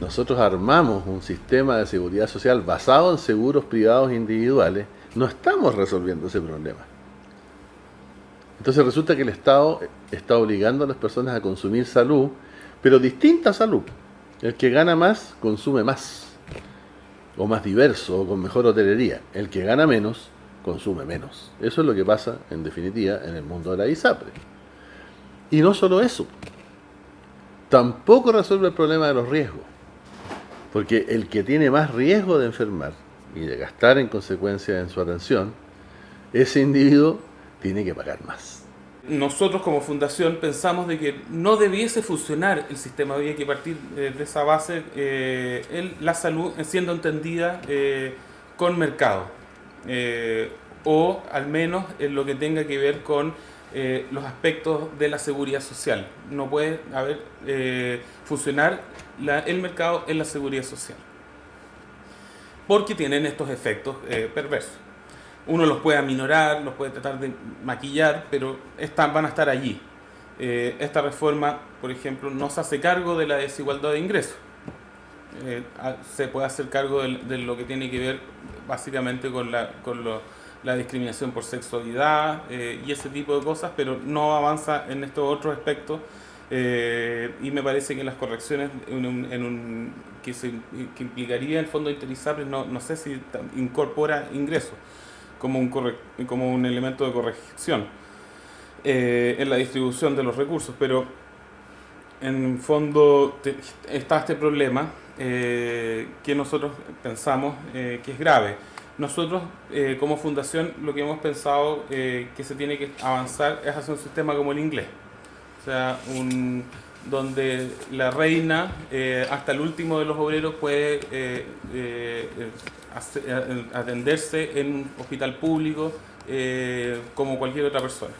nosotros armamos un sistema de seguridad social basado en seguros privados individuales, no estamos resolviendo ese problema. Entonces resulta que el Estado está obligando a las personas a consumir salud, pero distinta salud. El que gana más, consume más, o más diverso, o con mejor hotelería. El que gana menos, consume menos. Eso es lo que pasa, en definitiva, en el mundo de la ISAPRE. Y no solo eso, tampoco resuelve el problema de los riesgos. Porque el que tiene más riesgo de enfermar y de gastar en consecuencia en su atención, ese individuo tiene que pagar más. Nosotros como fundación pensamos de que no debiese funcionar el sistema, había que partir eh, de esa base, eh, la salud siendo entendida eh, con mercado, o al menos en lo que tenga que ver con los aspectos de la seguridad social. No puede haber funcionar el mercado en la seguridad social, porque tienen estos efectos perversos uno los puede aminorar, los puede tratar de maquillar, pero están, van a estar allí. Eh, esta reforma, por ejemplo, no se hace cargo de la desigualdad de ingresos. Eh, se puede hacer cargo de, lo que tiene que ver básicamente con la, con la discriminación por sexualidad eh, y ese tipo de cosas, pero no avanza en estos otros aspectos y me parece que las correcciones en un, que, se, que implicaría el fondo de no, no sé si incorpora ingresos como un, como un elemento de corrección eh, en la distribución de los recursos, pero en fondo está este problema eh, que nosotros pensamos eh, que es grave. Nosotros como fundación lo que hemos pensado que se tiene que avanzar es hacer un sistema como el inglés, o sea, un, donde la reina hasta el último de los obreros puede atenderse en un hospital público eh, como cualquier otra persona.